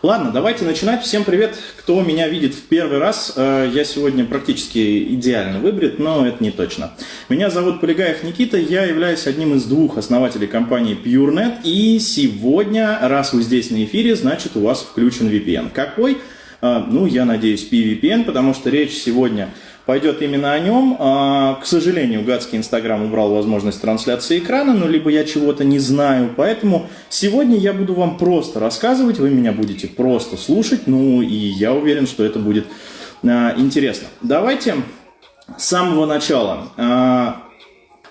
Ладно, давайте начинать. Всем привет, кто меня видит в первый раз. Э, я сегодня практически идеально выбрит, но это не точно. Меня зовут Полигаев Никита, я являюсь одним из двух основателей компании PureNet. И сегодня, раз вы здесь на эфире, значит у вас включен VPN. Какой? Э, ну, я надеюсь, PVPN, потому что речь сегодня пойдет именно о нем. А, к сожалению, гадский Инстаграм убрал возможность трансляции экрана, но либо я чего-то не знаю, поэтому сегодня я буду вам просто рассказывать, вы меня будете просто слушать, ну и я уверен, что это будет а, интересно. Давайте с самого начала.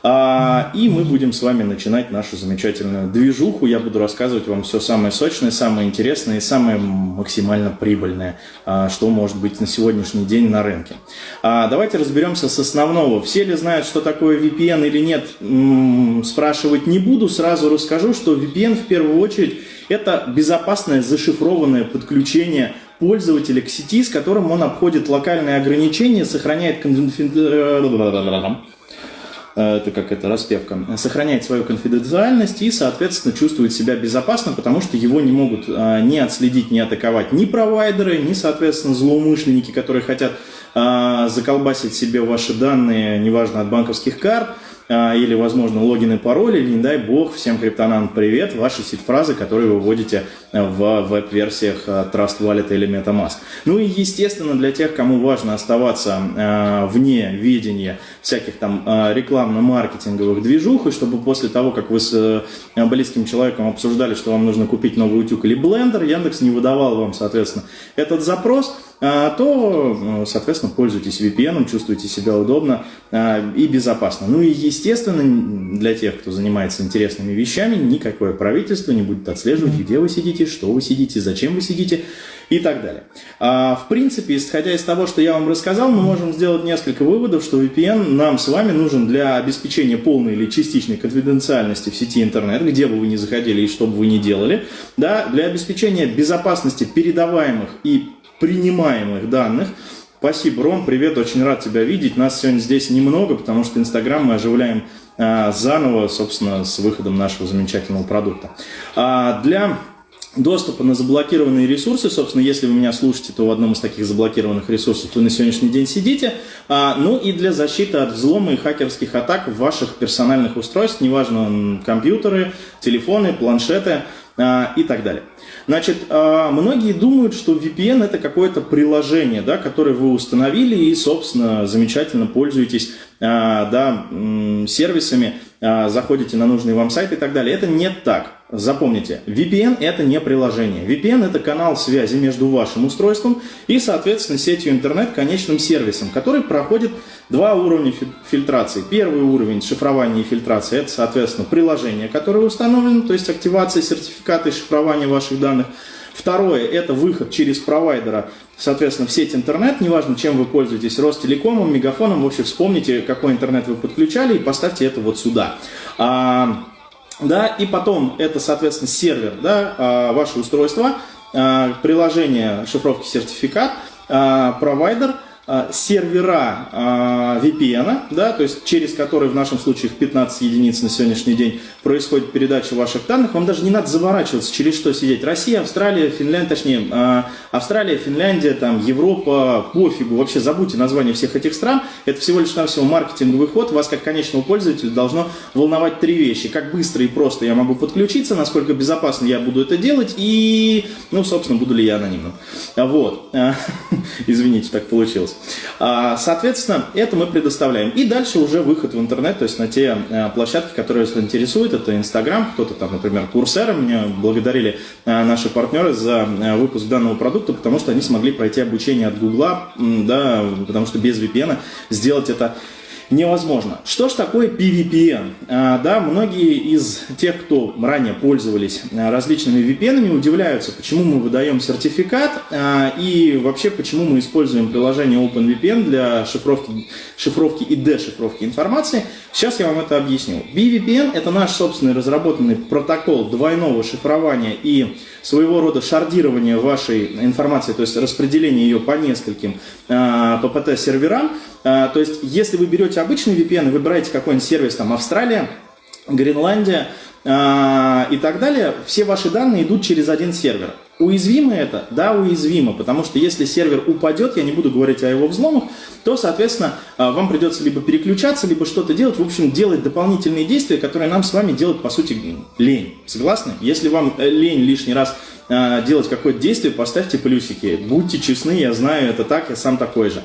А, и мы будем с вами начинать нашу замечательную движуху. Я буду рассказывать вам все самое сочное, самое интересное и самое максимально прибыльное, а, что может быть на сегодняшний день на рынке. А, давайте разберемся с основного. Все ли знают, что такое VPN или нет, спрашивать не буду. Сразу расскажу, что VPN в первую очередь это безопасное зашифрованное подключение пользователя к сети, с которым он обходит локальные ограничения, сохраняет конфиденциальность Э, это как это распевка, сохраняет свою конфиденциальность и, соответственно, чувствует себя безопасно, потому что его не могут э, ни отследить, ни атаковать ни провайдеры, ни, соответственно, злоумышленники, которые хотят э, заколбасить себе ваши данные, неважно, от банковских карт, или, возможно, логин и пароль, или, не дай бог, всем криптонам привет, ваши сид-фразы, которые вы вводите в веб-версиях а, Trust Wallet или MetaMask. Ну и, естественно, для тех, кому важно оставаться а, вне видения всяких там рекламно-маркетинговых движух, и чтобы после того, как вы с близким человеком обсуждали, что вам нужно купить новый утюг или блендер, Яндекс не выдавал вам, соответственно, этот запрос – а, то, соответственно, пользуйтесь VPN, чувствуйте себя удобно а, и безопасно. Ну и, естественно, для тех, кто занимается интересными вещами, никакое правительство не будет отслеживать, где вы сидите, что вы сидите, зачем вы сидите и так далее. А, в принципе, исходя из того, что я вам рассказал, мы можем сделать несколько выводов, что VPN нам с вами нужен для обеспечения полной или частичной конфиденциальности в сети интернет, где бы вы ни заходили и что бы вы ни делали, да, для обеспечения безопасности передаваемых и принимаемых данных. Спасибо, Ром, привет, очень рад тебя видеть. Нас сегодня здесь немного, потому что Инстаграм мы оживляем а, заново, собственно, с выходом нашего замечательного продукта. А, для доступа на заблокированные ресурсы, собственно, если вы меня слушаете, то в одном из таких заблокированных ресурсов вы на сегодняшний день сидите, а, ну и для защиты от взлома и хакерских атак ваших персональных устройств, неважно, компьютеры, телефоны, планшеты и так далее. Значит, а, многие думают, что VPN это какое-то приложение, да, которое вы установили и, собственно, замечательно пользуетесь а, да, сервисами, а, заходите на нужный вам сайт и так далее. Это не так. Запомните, VPN это не приложение. VPN это канал связи между вашим устройством и, соответственно, сетью интернет конечным сервисом, который проходит два уровня фильтрации. Первый уровень шифрования и фильтрации это, соответственно, приложение, которое установлено, то есть активация сертификата и шифрования ваших данных. Второе – это выход через провайдера, соответственно, в сеть интернет, неважно, чем вы пользуетесь, Ростелекомом, Мегафоном, в общем, вспомните, какой интернет вы подключали и поставьте это вот сюда. Да, и потом это, соответственно, сервер, да, а, ваше устройство, а, приложение шифровки сертификат, а, провайдер – сервера а, VPN, да, то есть через который в нашем случае их 15 единиц на сегодняшний день происходит передача ваших данных, вам даже не надо заворачиваться, через что сидеть. Россия, Австралия, Финляндия, точнее, а, Австралия, Финляндия, там, Европа, пофигу, вообще забудьте название всех этих стран, это всего лишь навсего маркетинговый ход, вас как конечного пользователя должно волновать три вещи. Как быстро и просто я могу подключиться, насколько безопасно я буду это делать и, ну, собственно, буду ли я анонимным. Вот. Извините, так получилось. А, соответственно, это мы предоставляем. И дальше уже выход в интернет, то есть на те а, площадки, которые вас интересуют. Это Инстаграм, кто-то там, например, Курсера. Меня благодарили а, наши партнеры за выпуск данного продукта, потому что они смогли пройти обучение от Гугла, да, потому что без VPN сделать это невозможно. Что ж такое PVPN? А, да, многие из тех, кто ранее пользовались а, различными VPN, удивляются, почему мы выдаем сертификат а, и вообще почему мы используем приложение OpenVPN для шифровки, шифровки и дешифровки информации. Сейчас я вам это объясню. BVPN это наш собственный разработанный протокол двойного шифрования и своего рода шардирования вашей информации, то есть распределение ее по нескольким а, то есть, если вы берете обычный VPN и выбираете какой-нибудь сервис, там, Австралия, Гренландия э, и так далее, все ваши данные идут через один сервер. Уязвимо это? Да, уязвимо, потому что если сервер упадет, я не буду говорить о его взломах, то, соответственно, а, вам придется либо переключаться, либо что-то делать, в общем, делать дополнительные действия, которые нам с вами делать, по сути, лень. Согласны? Если вам э, лень лишний раз а, делать какое-то действие, поставьте плюсики. Будьте честны, я знаю, это так, я сам такой же.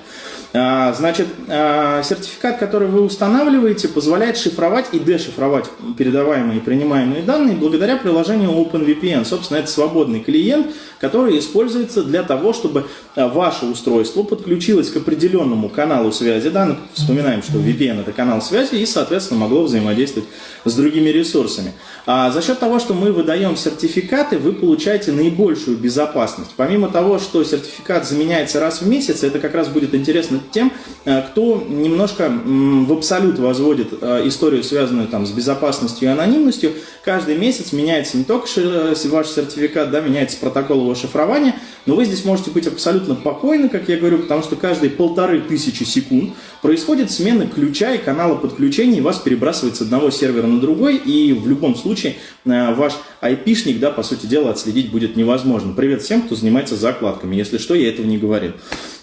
А, значит, а, сертификат, который вы устанавливаете, позволяет шифровать и дешифровать передаваемые и принимаемые данные благодаря приложению OpenVPN. Собственно, это свободный клиент, который используется для того, чтобы а, ваше устройство подключилось к определенному каналу связи. Да? Ну, вспоминаем, что VPN – это канал связи и, соответственно, могло взаимодействовать с другими ресурсами. А за счет того, что мы выдаем сертификаты, вы получаете наибольшую безопасность. Помимо того, что сертификат заменяется раз в месяц, это как раз будет интересно тем, э, кто немножко в абсолют возводит э, историю, связанную там, с безопасностью и анонимностью. Каждый месяц меняется не только э, ваш сертификат, да, меняется протокол его шифрования, но вы здесь можете быть абсолютно спокойны, как я говорю, потому что каждые полторы тысячи секунд происходит смена ключа и канала подключения, и вас перебрасывает с одного сервера на другой, и в любом случае ваш айпишник, да, по сути дела, отследить будет невозможно. Привет всем, кто занимается закладками. Если что, я этого не говорил.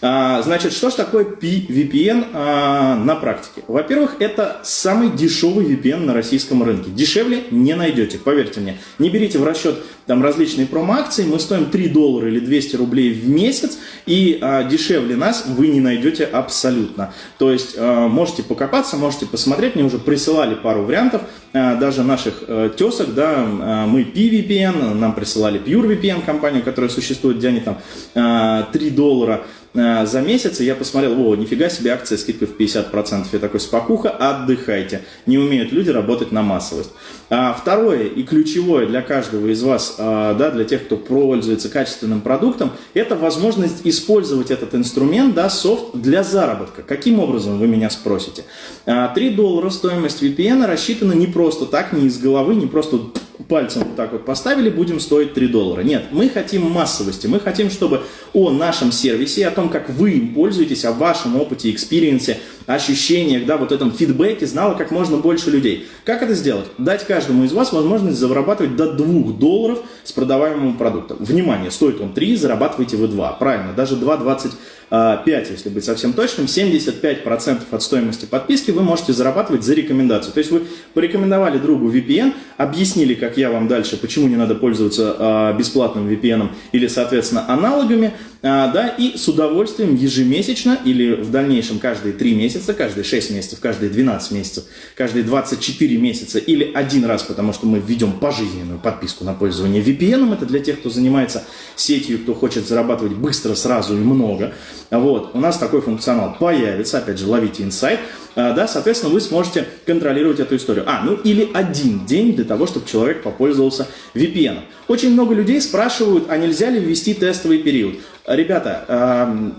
А, значит, что же такое VPN а, на практике? Во-первых, это самый дешевый VPN на российском рынке. Дешевле не найдете, поверьте мне. Не берите в расчет там различные промо-акции, мы стоим 3 доллара или 200 рублей в месяц, и а, дешевле нас вы не найдете абсолютно. То есть а, можете покопаться, можете посмотреть, мне уже присылали пару вариантов, даже наших а, тесок, да, а, мы PVPN, нам присылали PureVPN компанию, которая существует, где они там а, 3 доллара, Э, за месяц, и я посмотрел, о, нифига себе, акция скидка в 50%. Я такой, спокуха, отдыхайте. Не умеют люди работать на массовость. А второе и ключевое для каждого из вас, а, да, для тех, кто пользуется качественным продуктом, это возможность использовать этот инструмент, да, софт для заработка. Каким образом, вы меня спросите? 3 а, доллара стоимость VPN рассчитана не просто так, не из головы, не просто пальцем вот так вот поставили, будем стоить 3 доллара. Нет, мы хотим массовости, мы хотим, чтобы о нашем сервисе, о том, как вы им пользуетесь, о вашем опыте, experience е, ощущениях, да, вот этом фидбэке знало как можно больше людей. Как это сделать? Дать каждому из вас возможность зарабатывать до 2 долларов с продаваемым продуктом. Внимание, стоит он 3, зарабатываете вы 2. Правильно, даже 2,20 5, если быть совсем точным, 75% от стоимости подписки вы можете зарабатывать за рекомендацию. То есть вы порекомендовали другу VPN, объяснили, как я вам дальше, почему не надо пользоваться а, бесплатным VPN или, соответственно, аналогами, а, да, и с удовольствием ежемесячно или в дальнейшем каждые 3 месяца, каждые 6 месяцев, каждые 12 месяцев, каждые 24 месяца или один раз, потому что мы введем пожизненную подписку на пользование VPN, это для тех, кто занимается сетью, кто хочет зарабатывать быстро, сразу и много, вот, у нас такой функционал появится, опять же, ловите инсайт, а, да, соответственно, вы сможете контролировать эту историю. А, ну или один день для того, чтобы человек попользовался VPN. Очень много людей спрашивают, а нельзя ли ввести тестовый период. Ребята,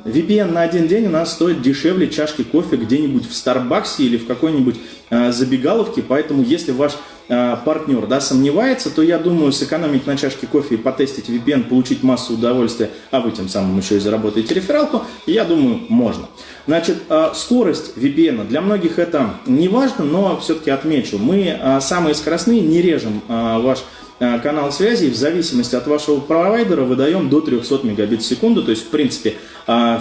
VPN на один день у нас стоит дешевле чашки кофе где-нибудь в Старбаксе или в какой-нибудь а, забегаловке, поэтому если ваш а, партнер да, сомневается, то я думаю, сэкономить на чашке кофе и потестить VPN, получить массу удовольствия, а вы тем самым еще и заработаете рефералку, я думаю, можно. Значит, а, скорость VPN, для многих это не важно, но все-таки отмечу, мы самые скоростные не режем ваш канал связи, в зависимости от вашего провайдера выдаем до 300 мегабит в секунду, то есть, в принципе,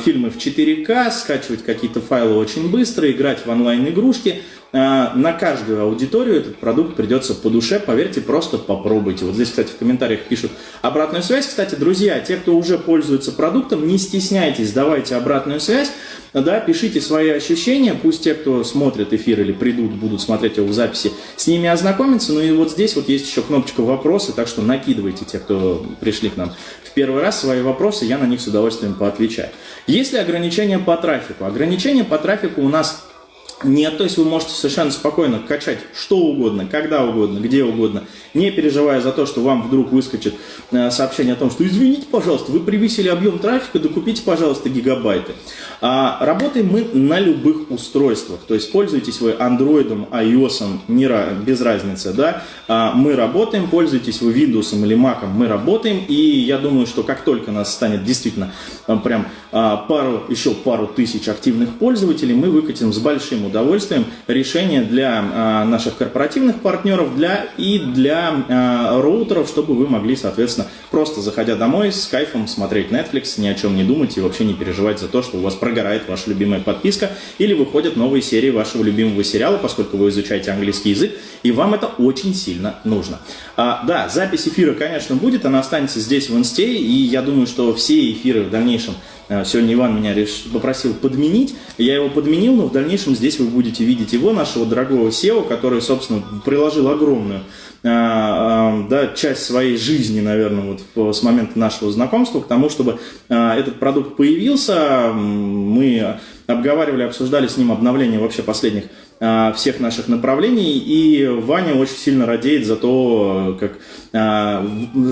фильмы в 4К, скачивать какие-то файлы очень быстро, играть в онлайн-игрушки – а, на каждую аудиторию этот продукт придется по душе, поверьте, просто попробуйте. Вот здесь, кстати, в комментариях пишут обратную связь. Кстати, друзья, те, кто уже пользуется продуктом, не стесняйтесь, давайте обратную связь, да, пишите свои ощущения, пусть те, кто смотрит эфир или придут, будут смотреть его в записи, с ними ознакомиться. Ну и вот здесь вот есть еще кнопочка «Вопросы», так что накидывайте те, кто пришли к нам в первый раз, свои вопросы, я на них с удовольствием поотвечаю. Есть ли ограничения по трафику? Ограничения по трафику у нас нет, то есть вы можете совершенно спокойно качать что угодно, когда угодно, где угодно, не переживая за то, что вам вдруг выскочит э, сообщение о том, что извините, пожалуйста, вы превысили объем трафика, докупите, пожалуйста, гигабайты. А, работаем мы на любых устройствах, то есть пользуйтесь вы андроидом, iOS, не, без разницы, да, а, мы работаем, пользуйтесь вы Windows или Mac, мы работаем, и я думаю, что как только нас станет действительно а, прям а, пару, еще пару тысяч активных пользователей, мы выкатим с большим удовольствием решение для а, наших корпоративных партнеров для, и для а, роутеров, чтобы вы могли, соответственно, просто заходя домой с кайфом смотреть Netflix, ни о чем не думать и вообще не переживать за то, что у вас прогорает ваша любимая подписка или выходят новые серии вашего любимого сериала, поскольку вы изучаете английский язык, и вам это очень сильно нужно. А, да, запись эфира, конечно, будет, она останется здесь в инсте, и я думаю, что все эфиры в дальнейшем Э, сегодня Иван меня реш... попросил подменить. Я его подменил, но в дальнейшем здесь вы будете видеть его, нашего дорогого SEO, который, собственно, приложил огромную э, э, да, часть своей жизни, наверное, вот с момента нашего знакомства к тому, чтобы этот продукт появился. Мы обговаривали, обсуждали с ним обновление вообще последних всех наших направлений, и Ваня очень сильно радеет за то, как, а,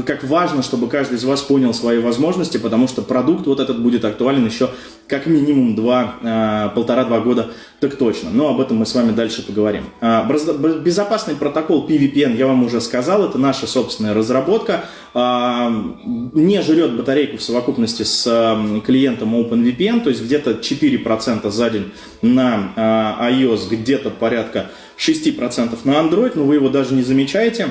как важно, чтобы каждый из вас понял свои возможности, потому что продукт вот этот будет актуален еще как минимум два, а, полтора-два года, так точно. Но об этом мы с вами дальше поговорим. Безопасный протокол PVPN, я вам уже сказал, это наша собственная разработка, не жрет батарейку в совокупности с клиентом OpenVPN, то есть где-то 4% за день на iOS, где где-то порядка 6% на Android, но вы его даже не замечаете.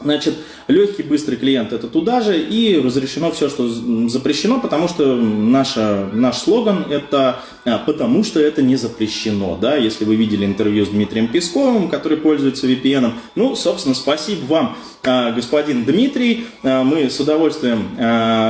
Значит, легкий, быстрый клиент это туда же, и разрешено все, что запрещено, потому что наша, наш слоган это а, «потому что это не запрещено». Да? Если вы видели интервью с Дмитрием Песковым, который пользуется VPN, ну, собственно, спасибо вам, а, господин Дмитрий. А, мы с удовольствием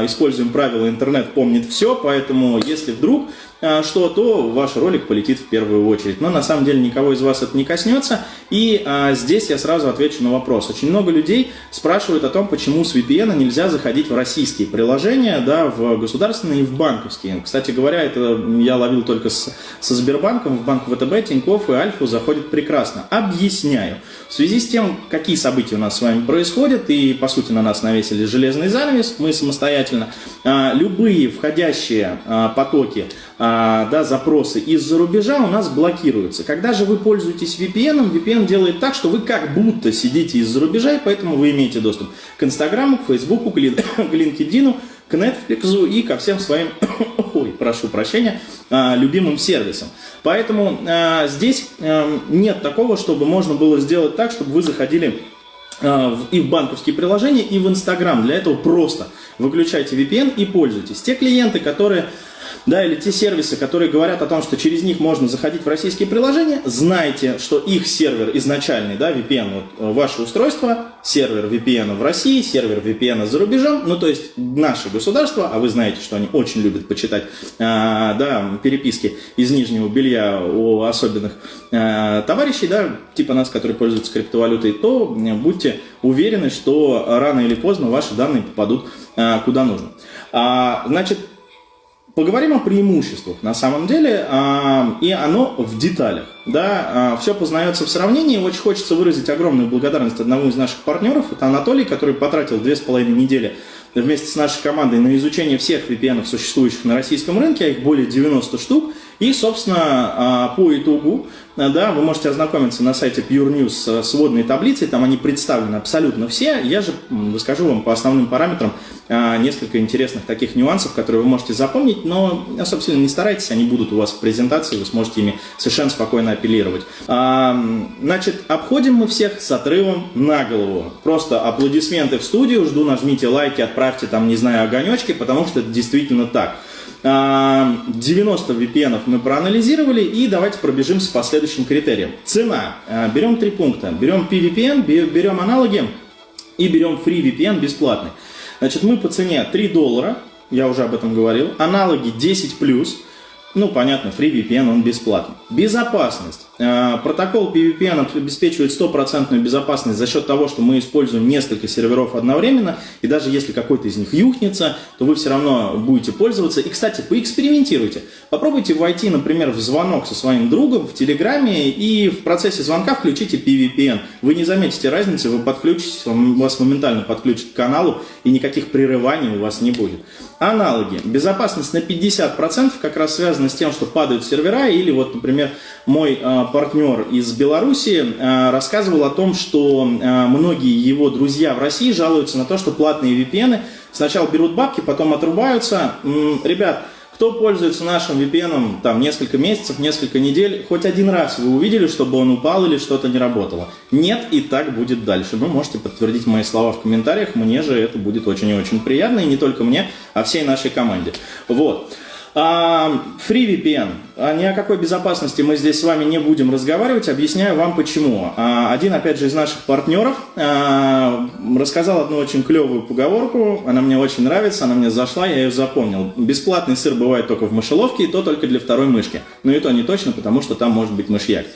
используем правила «Интернет помнит все», поэтому если вдруг что, то ваш ролик полетит в первую очередь. Но на самом деле никого из вас это не коснется. И а, здесь я сразу отвечу на вопрос. Очень много людей спрашивают о том, почему с VPN нельзя заходить в российские приложения, да, в государственные и в банковские. Кстати говоря, это я ловил только с, со Сбербанком, в банк ВТБ, Тинькофф и Альфу заходит прекрасно. Объясняю. В связи с тем, какие события у нас с вами происходят, и по сути на нас навесили железный занавес, мы самостоятельно, а, любые входящие а, потоки а, да, запросы из-за рубежа у нас блокируются. Когда же вы пользуетесь VPN, VPN делает так, что вы как будто сидите из-за рубежа, и поэтому вы имеете доступ к Инстаграму, к Фейсбуку, к LinkedIn, к Netflix и ко всем своим, ой, прошу прощения, а, любимым сервисам. Поэтому а, здесь нет такого, чтобы можно было сделать так, чтобы вы заходили и в банковские приложения, и в Инстаграм. Для этого просто выключайте VPN и пользуйтесь. Те клиенты, которые да, или те сервисы, которые говорят о том, что через них можно заходить в российские приложения, знайте, что их сервер изначальный, да, VPN, вот, э, ваше устройство, сервер VPN в России, сервер VPN за рубежом, ну, то есть наше государство, а вы знаете, что они очень любят почитать, а, да, переписки из нижнего белья у особенных а, товарищей, да, типа нас, которые пользуются криптовалютой, то будьте уверены, что рано или поздно ваши данные попадут а, куда нужно. А, значит, Поговорим о преимуществах на самом деле, а, и оно в деталях. Да, а, все познается в сравнении. Очень хочется выразить огромную благодарность одному из наших партнеров. Это Анатолий, который потратил две с половиной недели вместе с нашей командой на изучение всех VPN, существующих на российском рынке, а их более 90 штук. И, собственно, а, по итогу, да, вы можете ознакомиться на сайте Pure News с водной таблицей, там они представлены абсолютно все. Я же расскажу вам по основным параметрам а, несколько интересных таких нюансов, которые вы можете запомнить, но, собственно, не старайтесь, они будут у вас в презентации, вы сможете ими совершенно спокойно апеллировать. А, значит, обходим мы всех с отрывом на голову. Просто аплодисменты в студию, жду, нажмите лайки, отправьте там, не знаю, огонечки, потому что это действительно так. 90 VPN мы проанализировали и давайте пробежимся по следующим критериям. Цена. А, берем три пункта. Берем PVPN, берем аналоги и берем FreeVPN бесплатный. Значит, мы по цене 3 доллара, я уже об этом говорил, аналоги 10+, ну, понятно, FreeVPN, он бесплатный. Безопасность. Э, протокол PVPN обеспечивает стопроцентную безопасность за счет того, что мы используем несколько серверов одновременно, и даже если какой-то из них юхнется, то вы все равно будете пользоваться. И, кстати, поэкспериментируйте. Попробуйте войти, например, в звонок со своим другом в Телеграме и в процессе звонка включите PVPN. Вы не заметите разницы, вы подключитесь, вас моментально подключат к каналу, и никаких прерываний у вас не будет. Аналоги. Безопасность на 50% как раз связана с тем, что падают сервера, или вот, например, мой э, партнер из Беларуси э, рассказывал о том, что э, многие его друзья в России жалуются на то, что платные VPN сначала берут бабки, потом отрубаются. Ребят, Кто пользуется нашим VPN там несколько месяцев, несколько недель, хоть один раз вы увидели, чтобы он упал или что-то не работало? Нет, и так будет дальше. Ну, можете подтвердить мои слова в комментариях, мне же это будет очень и очень приятно, и не только мне, а всей нашей команде. Вот. FreeVPN. А, ни о какой безопасности мы здесь с вами не будем разговаривать. Объясняю вам почему. А, один, опять же, из наших партнеров а, рассказал одну очень клевую поговорку. Она мне очень нравится, она мне зашла, я ее запомнил. Бесплатный сыр бывает только в мышеловке, и то только для второй мышки. Но и то не точно, потому что там может быть мышьяк.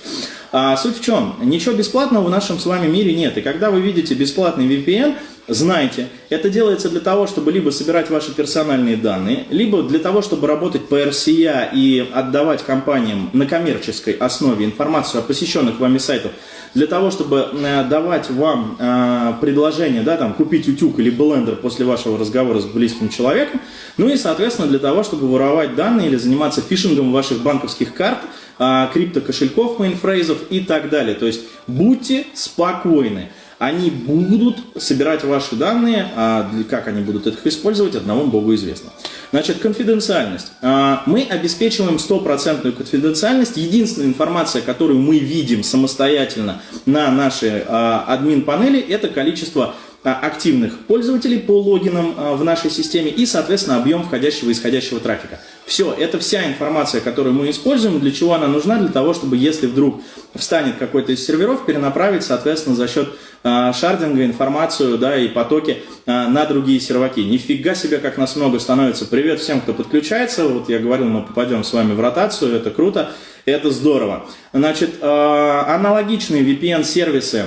А суть в чем? Ничего бесплатного в нашем с вами мире нет. И когда вы видите бесплатный VPN, знайте, это делается для того, чтобы либо собирать ваши персональные данные, либо для того, чтобы работать по RCA и отдавать компаниям на коммерческой основе информацию о посещенных вами сайтах, для того, чтобы э, давать вам э, предложение, да, там, купить утюг или блендер после вашего разговора с близким человеком, ну и, соответственно, для того, чтобы воровать данные или заниматься фишингом ваших банковских карт – а, криптокошельков, мейнфрейзов и так далее. То есть будьте спокойны. Они будут собирать ваши данные, а как они будут их использовать, одному Богу известно. Значит, конфиденциальность. А, мы обеспечиваем стопроцентную конфиденциальность. Единственная информация, которую мы видим самостоятельно на нашей а, админ-панели, это количество активных пользователей по логинам в нашей системе и, соответственно, объем входящего и исходящего трафика. Все, это вся информация, которую мы используем. Для чего она нужна? Для того, чтобы если вдруг встанет какой-то из серверов, перенаправить, соответственно, за счет э, шардинга информацию да, и потоки э, на другие серваки. Нифига себе, как нас много становится. Привет всем, кто подключается. Вот я говорил, мы попадем с вами в ротацию, это круто, это здорово. Значит, э, аналогичные VPN-сервисы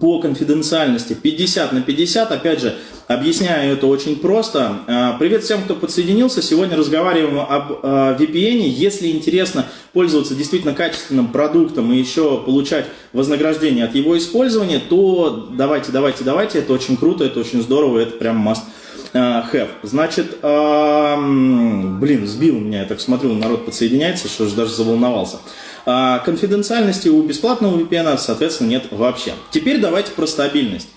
по конфиденциальности 50 на 50, опять же, объясняю это очень просто. А, привет всем, кто подсоединился. Сегодня разговариваем об а, VPN. Если интересно пользоваться действительно качественным продуктом и еще получать вознаграждение от его использования, то давайте, давайте, давайте. Это очень круто, это очень здорово, это прям must а, have. Значит, блин, сбил меня, я так смотрю, народ подсоединяется, что же даже заволновался. А конфиденциальности у бесплатного VPN, соответственно, нет вообще. Теперь давайте про стабильность.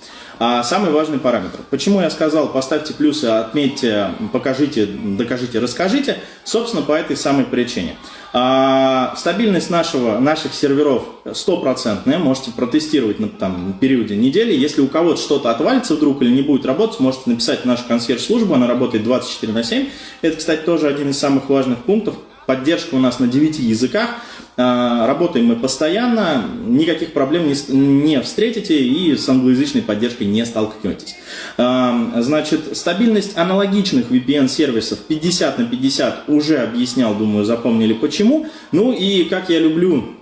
А самый важный параметр. Почему я сказал, поставьте плюсы, отметьте, покажите, докажите, расскажите? Собственно, по этой самой причине. А, стабильность нашего, наших серверов стопроцентная, можете протестировать на там, периоде недели. Если у кого-то что-то отвалится вдруг или не будет работать, можете написать нашу консьерж-службу, она работает 24 на 7. Это, кстати, тоже один из самых важных пунктов. Поддержка у нас на 9 языках. А, работаем мы постоянно, никаких проблем не встретите и с англоязычной поддержкой не столкнетесь. А, значит, стабильность аналогичных VPN-сервисов 50 на 50 уже объяснял, думаю, запомнили почему. Ну и как я люблю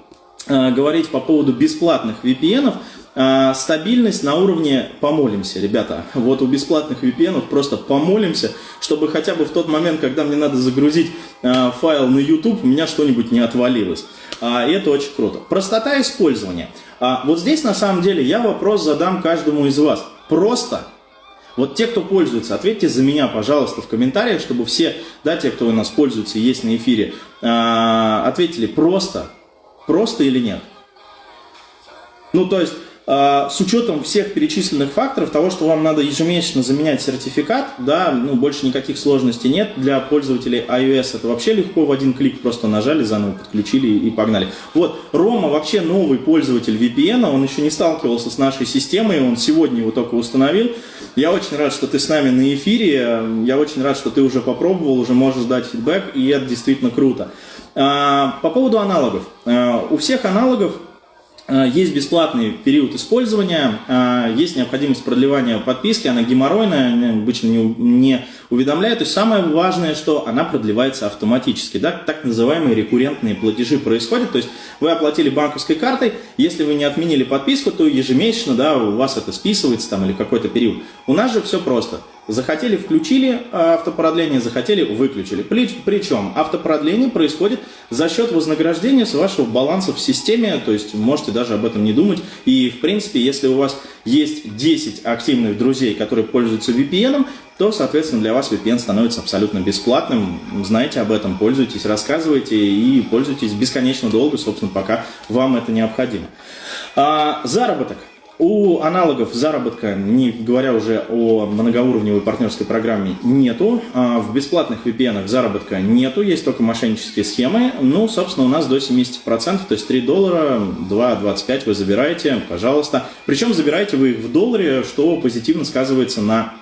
а, говорить по поводу бесплатных VPN, стабильность на уровне помолимся, ребята. Вот у бесплатных VPN просто помолимся, чтобы хотя бы в тот момент, когда мне надо загрузить а, файл на YouTube, у меня что-нибудь не отвалилось. А, это очень круто. Простота использования. Вот здесь на самом деле я вопрос задам каждому из вас. Просто вот те, кто пользуется, ответьте за меня, пожалуйста, в комментариях, чтобы все, да, те, кто у нас пользуется есть на эфире, ответили просто, просто или нет. Ну, то есть, а, с учетом всех перечисленных факторов, того, что вам надо ежемесячно заменять сертификат, да, ну, больше никаких сложностей нет. Для пользователей iOS это вообще легко, в один клик просто нажали, заново подключили и погнали. Вот, Рома вообще новый пользователь VPN, он еще не сталкивался с нашей системой, он сегодня его только установил. Я очень рад, что ты с нами на эфире, я очень рад, что ты уже попробовал, уже можешь дать фидбэк, и это действительно круто. А, по поводу аналогов. А, у всех аналогов есть бесплатный период использования, э, есть необходимость продлевания подписки, она геморройная, обычно не уведомляет. То есть самое важное, что она продлевается автоматически. Да? Так называемые рекуррентные платежи происходят. То есть вы оплатили банковской картой, если вы не отменили подписку, то ежемесячно да, у вас это списывается там, или какой-то период. У нас же все просто. Захотели – включили а, автопродление, захотели – выключили. Причем автопродление происходит за счет вознаграждения с вашего баланса в системе, то есть можете даже об этом не думать. И, в принципе, если у вас есть 10 активных друзей, которые пользуются VPN, то, соответственно, для вас VPN становится абсолютно бесплатным. Знаете об этом, пользуйтесь, рассказывайте и пользуйтесь бесконечно долго, собственно, пока вам это необходимо. А, заработок. У аналогов заработка, не говоря уже о многоуровневой партнерской программе, нету. А в бесплатных VPN заработка нету, есть только мошеннические схемы. Ну, собственно, у нас до 70%, то есть 3 доллара, 2,25 вы забираете, пожалуйста. Причем забираете вы их в долларе, что позитивно сказывается на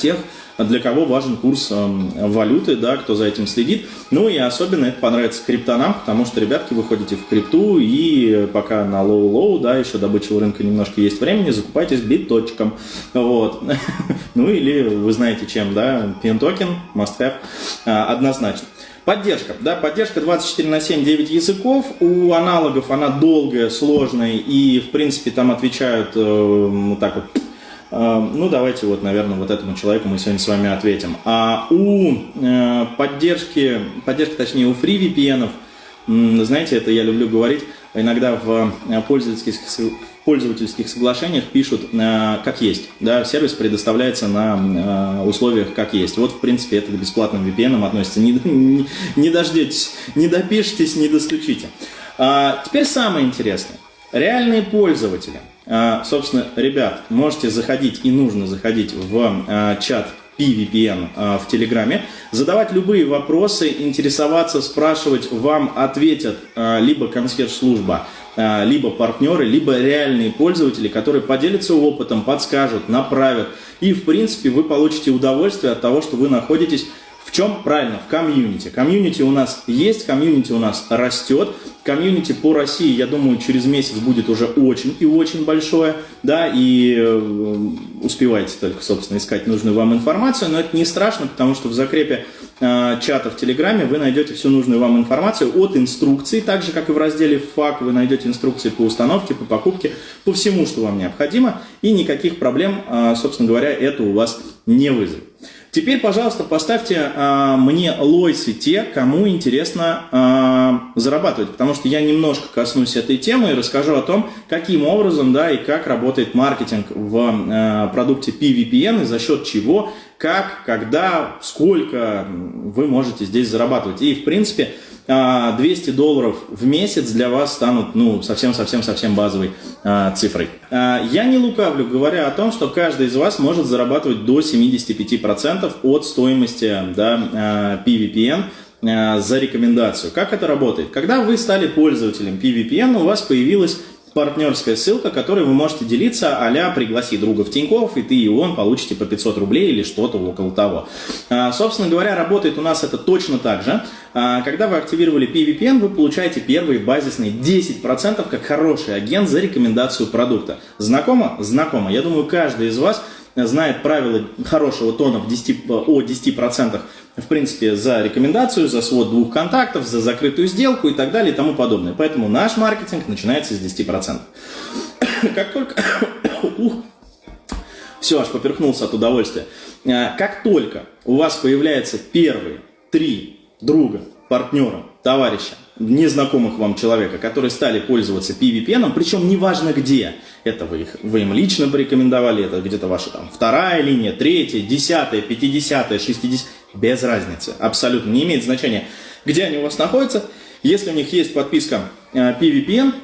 тех, для кого важен курс эм, валюты, да, кто за этим следит. Ну и особенно это понравится криптанам, потому что, ребятки, вы ходите в крипту и пока на low-low, да, еще до бычьего рынка немножко есть времени, закупайтесь биточком, вот. Ну или вы знаете чем, да, пин-токен, must have, а, однозначно. Поддержка, да, поддержка 24 на 7, 9 языков, у аналогов она долгая, сложная и, в принципе, там отвечают э, так вот ну, давайте вот, наверное, вот этому человеку мы сегодня с вами ответим. А у э, поддержки, поддержки, точнее, у FreeVPN, знаете, это я люблю говорить, иногда в э, пользовательских, пользовательских соглашениях пишут э, как есть. Да, сервис предоставляется на условиях как есть. Вот, в принципе, это к бесплатным VPN относится. Не, не, не дождетесь, не допишитесь, не достучите. А, теперь самое интересное. Реальные пользователи – собственно, ребят, можете заходить и нужно заходить в а, чат PVPN а, в Телеграме, задавать любые вопросы, интересоваться, спрашивать, вам ответят либо консьерж-служба, либо партнеры, либо реальные пользователи, которые поделятся опытом, подскажут, направят. И, в принципе, вы получите удовольствие от того, что вы находитесь чем правильно? В комьюнити. Комьюнити у нас есть, комьюнити у нас растет. Комьюнити по России, я думаю, через месяц будет уже очень и очень большое, да, и э, успевайте только, собственно, искать нужную вам информацию, но это не страшно, потому что в закрепе э, чата в Телеграме вы найдете всю нужную вам информацию от инструкций, так же, как и в разделе «FAQ» вы найдете инструкции по установке, по покупке, по всему, что вам необходимо, и никаких проблем, э, собственно говоря, это у вас не вызовет. Теперь, пожалуйста, поставьте а, мне лойсы те, кому интересно а, зарабатывать, потому что я немножко коснусь этой темы и расскажу о том, каким образом да, и как работает маркетинг в а, продукте PVPN и за счет чего, как, когда, сколько вы можете здесь зарабатывать. И, в принципе, 200 а, долларов в месяц для вас станут ну, совсем-совсем-совсем базовой а, цифрой. А, я не лукавлю, говоря о том, что каждый из вас может зарабатывать до 75% от стоимости да, PVPN за рекомендацию. Как это работает? Когда вы стали пользователем PVPN, у вас появилась партнерская ссылка, которой вы можете делиться а «пригласи друга в Тинькофф, и ты и он получите по 500 рублей или что-то около того». А, собственно говоря, работает у нас это точно так же. А, когда вы активировали PVPN, вы получаете первые базисные 10% как хороший агент за рекомендацию продукта. Знакомо? Знакомо. Я думаю, каждый из вас знает правила хорошего тона в 10, о 10% в принципе, за рекомендацию, за свод двух контактов, за закрытую сделку и так далее и тому подобное. Поэтому наш маркетинг начинается с 10%. Как только... Ух, все, аж поперхнулся от удовольствия. А, как только у вас появляются первые три друга, партнера, товарища, незнакомых вам человека, которые стали пользоваться PVPN, причем неважно где, это вы, их, вы им лично порекомендовали, это где-то ваша там вторая линия, третья, десятая, пятидесятая, шестидесятая, без разницы, абсолютно не имеет значения, где они у вас находятся. Если у них есть подписка э, PVPN,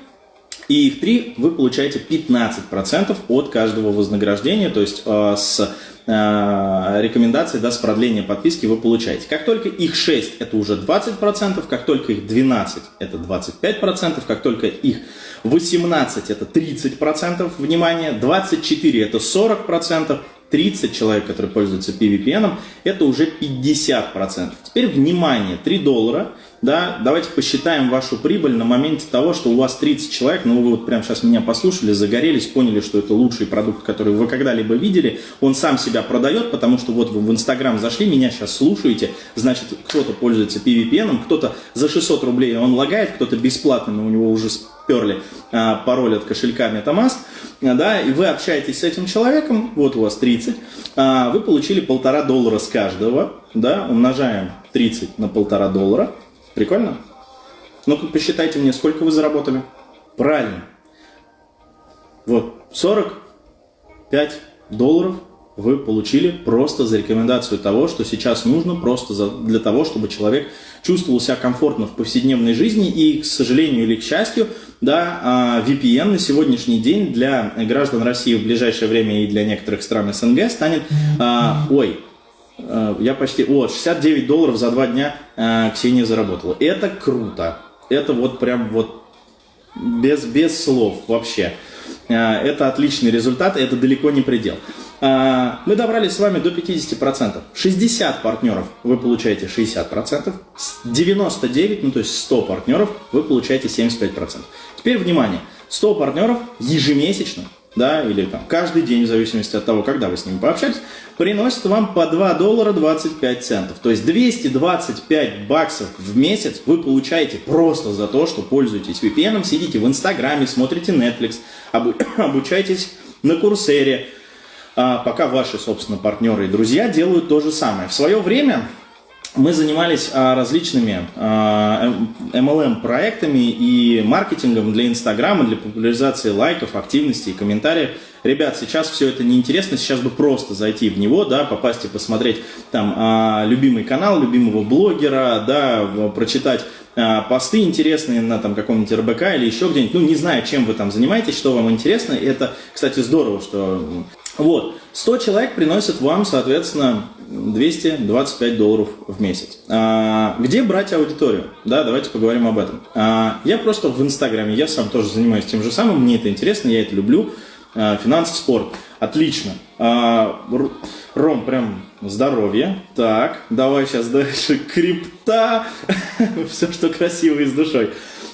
и их три, вы получаете 15% от каждого вознаграждения, то есть э, с э, рекомендацией, да, с продлением подписки вы получаете. Как только их 6, это уже 20%, как только их 12, это 25%, как только их 18, это 30%, внимание, 24, это 40%, 30 человек, которые пользуются PVPN, это уже 50%. Теперь внимание, 3 доллара, да, давайте посчитаем вашу прибыль на моменте того, что у вас 30 человек, ну вы вот прямо сейчас меня послушали, загорелись, поняли, что это лучший продукт, который вы когда-либо видели, он сам себя продает, потому что вот вы в Инстаграм зашли, меня сейчас слушаете, значит кто-то пользуется PVPN, кто-то за 600 рублей он лагает, кто-то бесплатно, но у него уже сперли а, пароль от кошелька MetaMask, да, и вы общаетесь с этим человеком, вот у вас 30, а, вы получили полтора доллара с каждого, да, умножаем 30 на полтора доллара, прикольно? Ну-ка посчитайте мне, сколько вы заработали. Правильно. Вот, 45 долларов вы получили просто за рекомендацию того, что сейчас нужно просто за, для того, чтобы человек чувствовал себя комфортно в повседневной жизни. И, к сожалению или к счастью, да, а, VPN на сегодняшний день для граждан России в ближайшее время и для некоторых стран СНГ станет, а, ой, а, я почти, о, 69 долларов за два дня Ксения заработала. Это круто. Это вот прям вот без, без слов вообще. Это отличный результат, это далеко не предел. А, мы добрались с вами до 50%. 60 партнеров вы получаете 60%, 99, ну то есть 100 партнеров вы получаете 75%. Теперь внимание, 100 партнеров ежемесячно, да, или там каждый день, в зависимости от того, когда вы с ними пообщались, приносят вам по 2 доллара 25 центов. То есть 225 баксов в месяц вы получаете просто за то, что пользуетесь VPN, сидите в Инстаграме, смотрите Netflix, обучаетесь на Курсере, пока ваши, собственно, партнеры и друзья делают то же самое. В свое время мы занимались а, различными MLM-проектами а, и маркетингом для Инстаграма, для популяризации лайков, активности и комментариев. Ребят, сейчас все это неинтересно, сейчас бы просто зайти в него, да, попасть и посмотреть там любимый канал, любимого блогера, да, прочитать посты интересные на там каком-нибудь РБК или еще где-нибудь, ну, не знаю, чем вы там занимаетесь, что вам интересно, это, кстати, здорово, что вот, 100 человек приносят вам, соответственно, 225 долларов в месяц. А, где брать аудиторию? Да, давайте поговорим об этом. А, я просто в Инстаграме, я сам тоже занимаюсь тем же самым, мне это интересно, я это люблю. А, финансы, спорт. Отлично. А, Ром, прям здоровье. Так, давай сейчас дальше. Крипта. Все, что красиво и с душой.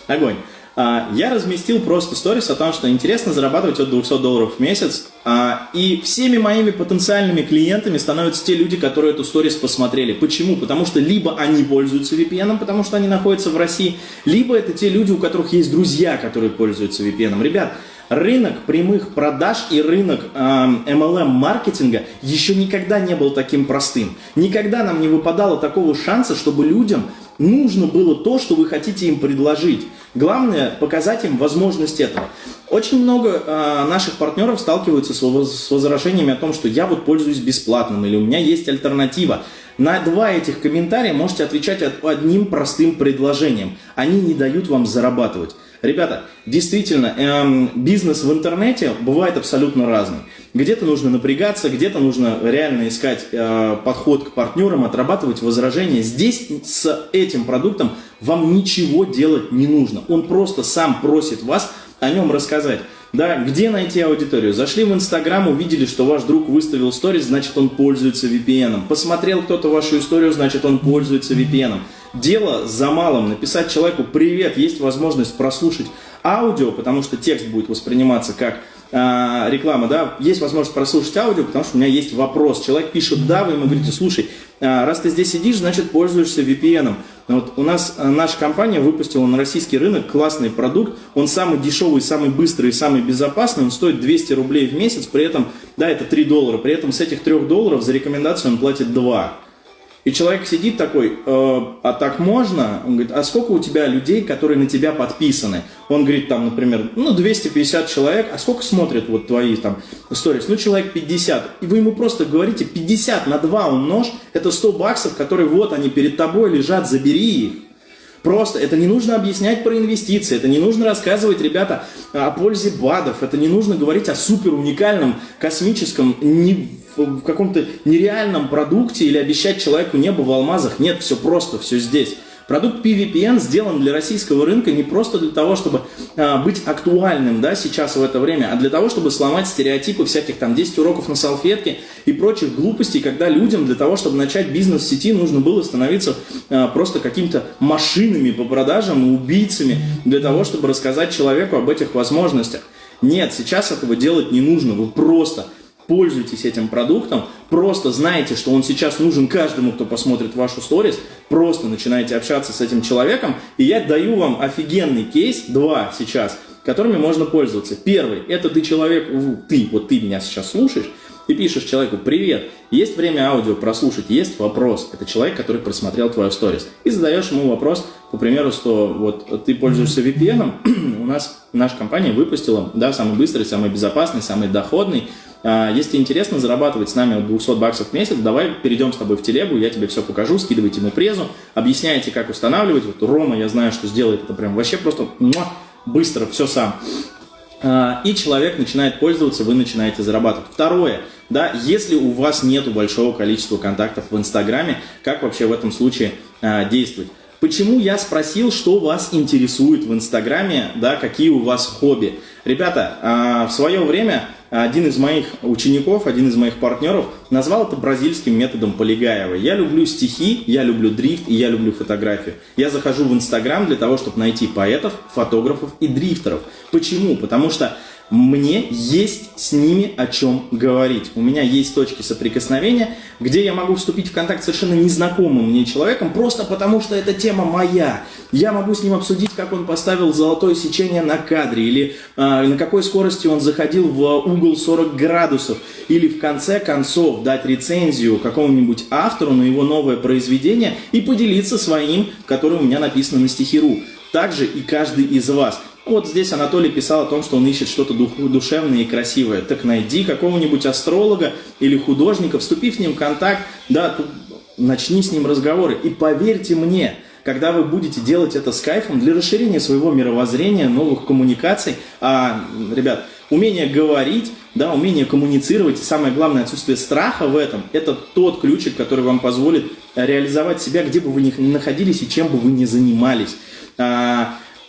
Огонь. А, я разместил просто сторис о том, что интересно зарабатывать от 200 долларов в месяц. А, и всеми моими потенциальными клиентами становятся те люди, которые эту сторис посмотрели. Почему? Потому что либо они пользуются VPN, потому что они находятся в России, либо это те люди, у которых есть друзья, которые пользуются VPN. Ребят, рынок прямых продаж и рынок э, MLM-маркетинга еще никогда не был таким простым. Никогда нам не выпадало такого шанса, чтобы людям нужно было то, что вы хотите им предложить. Главное показать им возможность этого. Очень много э, наших партнеров сталкиваются с, с возражениями о том, что я вот пользуюсь бесплатным или у меня есть альтернатива. На два этих комментария можете отвечать одним простым предложением. Они не дают вам зарабатывать. Ребята, действительно, эм, бизнес в интернете бывает абсолютно разный. Где-то нужно напрягаться, где-то нужно реально искать э, подход к партнерам, отрабатывать возражения. Здесь с этим продуктом вам ничего делать не нужно. Он просто сам просит вас о нем рассказать. Да, где найти аудиторию? Зашли в Инстаграм, увидели, что ваш друг выставил сторис, значит он пользуется VPN. Посмотрел кто-то вашу историю, значит он пользуется VPN. Дело за малым. Написать человеку «Привет, есть возможность прослушать аудио», потому что текст будет восприниматься как э, реклама, да, есть возможность прослушать аудио, потому что у меня есть вопрос. Человек пишет «да», вы ему говорите «слушай, э, раз ты здесь сидишь, значит пользуешься VPN». Вот у нас э, наша компания выпустила на российский рынок классный продукт, он самый дешевый, самый быстрый, самый безопасный, он стоит 200 рублей в месяц, при этом, да, это 3 доллара, при этом с этих 3 долларов за рекомендацию он платит 2. И человек сидит такой, э, а так можно? Он говорит, а сколько у тебя людей, которые на тебя подписаны? Он говорит, там, например, ну, 250 человек, а сколько смотрят вот твои там сторис? Ну, человек 50. И вы ему просто говорите, 50 на 2 умножь, это 100 баксов, которые вот они перед тобой лежат, забери их. Просто это не нужно объяснять про инвестиции, это не нужно рассказывать, ребята, о пользе БАДов, это не нужно говорить о супер уникальном космическом не в каком-то нереальном продукте или обещать человеку небо в алмазах. Нет, все просто, все здесь. Продукт PVPN сделан для российского рынка не просто для того, чтобы а, быть актуальным да, сейчас в это время, а для того, чтобы сломать стереотипы всяких там 10 уроков на салфетке и прочих глупостей, когда людям для того, чтобы начать бизнес в сети, нужно было становиться а, просто какими-то машинами по продажам и убийцами для того, чтобы рассказать человеку об этих возможностях. Нет, сейчас этого делать не нужно. Вы просто пользуйтесь этим продуктом, просто знаете, что он сейчас нужен каждому, кто посмотрит вашу сторис, просто начинаете общаться с этим человеком, и я даю вам офигенный кейс, два сейчас, которыми можно пользоваться. Первый, это ты человек, ты, вот ты меня сейчас слушаешь, и пишешь человеку «Привет, есть время аудио прослушать, есть вопрос». Это человек, который просмотрел твою сторис. И задаешь ему вопрос, по примеру, что вот ты пользуешься VPN, у нас наша компания выпустила, да, самый быстрый, самый безопасный, самый доходный если интересно зарабатывать с нами 200 баксов в месяц, давай перейдем с тобой в телегу, я тебе все покажу, скидывайте ему презу, объясняйте, как устанавливать. Вот Рома, я знаю, что сделает это прям вообще просто быстро, все сам. А, и человек начинает пользоваться, вы начинаете зарабатывать. Второе, да, если у вас нет большого количества контактов в Инстаграме, как вообще в этом случае а, действовать? Почему я спросил, что вас интересует в Инстаграме, да, какие у вас хобби? Ребята, а, в свое время один из моих учеников, один из моих партнеров назвал это бразильским методом Полигаева. Я люблю стихи, я люблю дрифт и я люблю фотографию. Я захожу в Инстаграм для того, чтобы найти поэтов, фотографов и дрифтеров. Почему? Потому что мне есть с ними о чем говорить. У меня есть точки соприкосновения, где я могу вступить в контакт с совершенно незнакомым мне человеком, просто потому что эта тема моя. Я могу с ним обсудить, как он поставил золотое сечение на кадре, или э, на какой скорости он заходил в угол 40 градусов, или в конце концов дать рецензию какому-нибудь автору на его новое произведение и поделиться своим, которое у меня написано на стихиру. Также и каждый из вас. Вот здесь Анатолий писал о том, что он ищет что-то душевное и красивое. Так найди какого-нибудь астролога или художника, вступи с ним в контакт, да, начни с ним разговоры. И поверьте мне, когда вы будете делать это с кайфом для расширения своего мировоззрения, новых коммуникаций, а, ребят, умение говорить, да, умение коммуницировать и самое главное отсутствие страха в этом, это тот ключик, который вам позволит реализовать себя, где бы вы ни находились и чем бы вы ни занимались.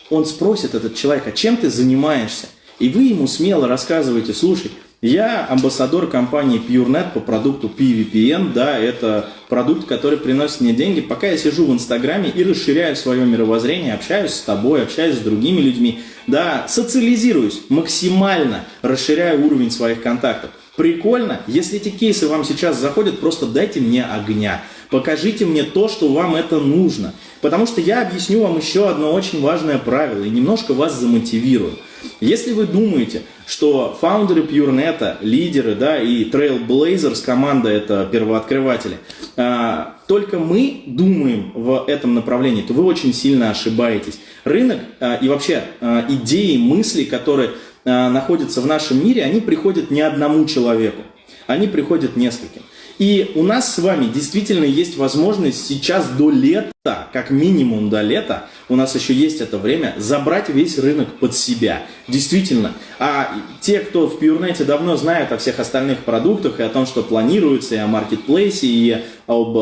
Он спросит, этот человек, а чем ты занимаешься? И вы ему смело рассказываете, слушай, я амбассадор компании PureNet по продукту PVPN, да, это продукт, который приносит мне деньги, пока я сижу в Инстаграме и расширяю свое мировоззрение, общаюсь с тобой, общаюсь с другими людьми, да, социализируюсь максимально, расширяю уровень своих контактов. Прикольно? Если эти кейсы вам сейчас заходят, просто дайте мне огня. Покажите мне то, что вам это нужно. Потому что я объясню вам еще одно очень важное правило и немножко вас замотивирую. Если вы думаете, что фаундеры PureNet, лидеры да, и Trailblazers, команда это первооткрыватели, а, только мы думаем в этом направлении, то вы очень сильно ошибаетесь. Рынок а, и вообще а, идеи, мысли, которые находятся в нашем мире, они приходят не одному человеку, они приходят нескольким. И у нас с вами действительно есть возможность сейчас до лета, как минимум до лета, у нас еще есть это время, забрать весь рынок под себя. Действительно. А те, кто в PureNet давно знают о всех остальных продуктах и о том, что планируется, и о маркетплейсе, и об э,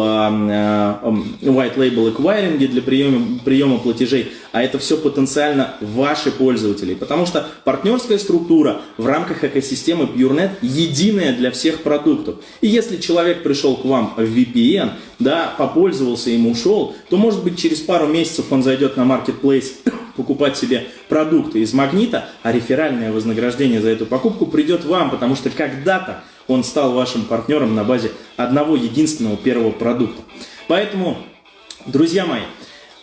white label acquiring для приема, приема платежей, а это все потенциально ваши пользователи. Потому что партнерская структура в рамках экосистемы PureNet единая для всех продуктов. И если человек пришел к вам в VPN, да, попользовался им, ушел, то может быть через пару месяцев он зайдет на marketplace покупать себе продукты из магнита, а реферальное вознаграждение за эту покупку придет вам, потому что когда-то он стал вашим партнером на базе одного единственного первого продукта. Поэтому, друзья мои,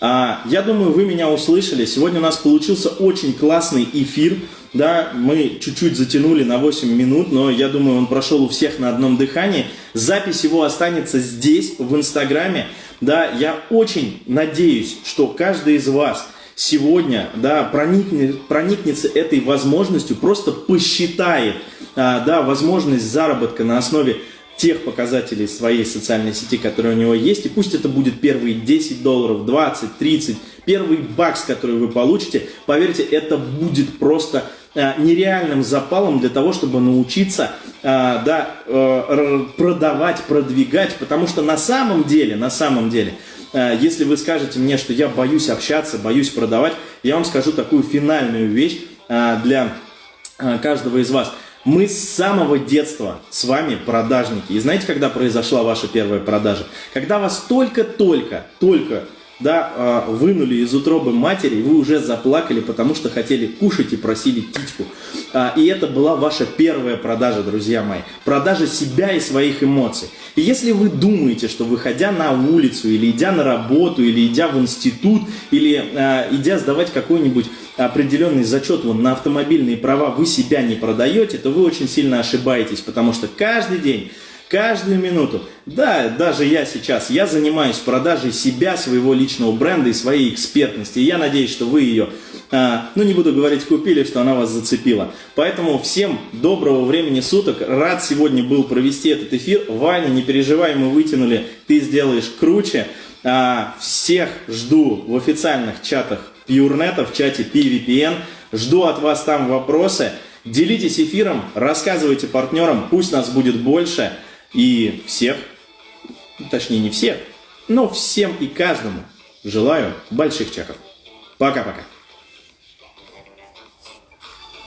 я думаю, вы меня услышали. Сегодня у нас получился очень классный эфир. Да, мы чуть-чуть затянули на 8 минут, но я думаю, он прошел у всех на одном дыхании. Запись его останется здесь, в Инстаграме. Да, я очень надеюсь, что каждый из вас сегодня да, проникнет, проникнется этой возможностью, просто посчитает а, да, возможность заработка на основе тех показателей своей социальной сети, которые у него есть, и пусть это будет первые 10 долларов, 20, 30, первый бакс, который вы получите, поверьте, это будет просто а, нереальным запалом для того, чтобы научиться а, да, а, продавать, продвигать, потому что на самом деле, на самом деле, если вы скажете мне, что я боюсь общаться, боюсь продавать, я вам скажу такую финальную вещь для каждого из вас. Мы с самого детства с вами продажники. И знаете, когда произошла ваша первая продажа? Когда вас только-только, только да, а, вынули из утробы матери, вы уже заплакали, потому что хотели кушать и просили титьку. А, и это была ваша первая продажа, друзья мои. Продажа себя и своих эмоций. И если вы думаете, что выходя на улицу, или идя на работу, или идя в институт, или а, идя сдавать какой-нибудь определенный зачет вон, на автомобильные права, вы себя не продаете, то вы очень сильно ошибаетесь, потому что каждый день каждую минуту. Да, даже я сейчас, я занимаюсь продажей себя, своего личного бренда и своей экспертности. И я надеюсь, что вы ее, а, ну не буду говорить купили, что она вас зацепила. Поэтому всем доброго времени суток. Рад сегодня был провести этот эфир. Ваня, не переживай, мы вытянули, ты сделаешь круче. А, всех жду в официальных чатах PureNet, в чате PVPN. Жду от вас там вопросы. Делитесь эфиром, рассказывайте партнерам, пусть нас будет больше. И всех, точнее не всех, но всем и каждому желаю больших чеков. Пока-пока.